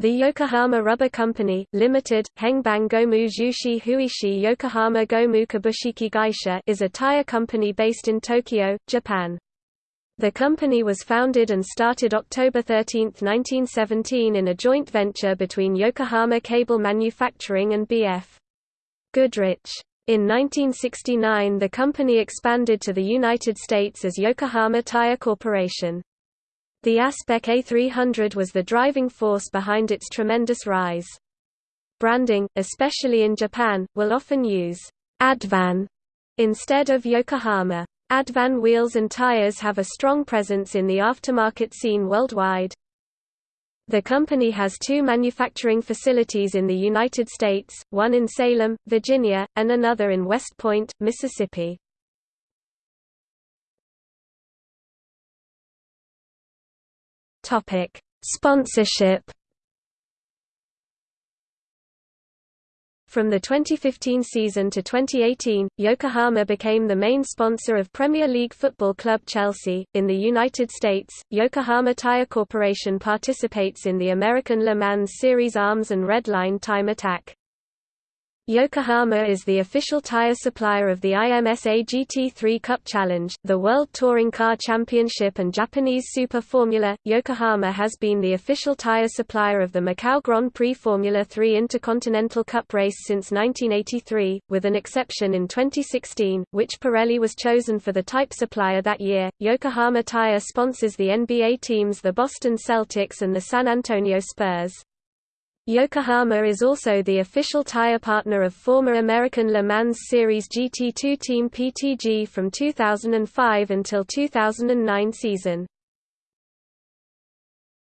The Yokohama Rubber Company, Limited, Hengbang Gomu Jushi Huishi Yokohama Gomu Kabushiki Gaisha is a tire company based in Tokyo, Japan. The company was founded and started October 13, 1917 in a joint venture between Yokohama Cable Manufacturing and B.F. Goodrich. In 1969 the company expanded to the United States as Yokohama Tire Corporation. The Aspec A300 was the driving force behind its tremendous rise. Branding, especially in Japan, will often use Advan instead of Yokohama. Advan wheels and tires have a strong presence in the aftermarket scene worldwide. The company has two manufacturing facilities in the United States, one in Salem, Virginia, and another in West Point, Mississippi. Sponsorship From the 2015 season to 2018, Yokohama became the main sponsor of Premier League football club Chelsea. In the United States, Yokohama Tire Corporation participates in the American Le Mans Series ALMS and Red Line Time Attack. Yokohama is the official tire supplier of the IMSA GT3 Cup Challenge, the World Touring Car Championship and Japanese Super Formula. Yokohama has been the official tire supplier of the Macau Grand Prix Formula 3 Intercontinental Cup race since 1983, with an exception in 2016, which Pirelli was chosen for the type supplier that year. Yokohama Tire sponsors the NBA teams the Boston Celtics and the San Antonio Spurs. Yokohama is also the official tire partner of former American Le Mans Series GT2 team PTG from 2005 until 2009 season.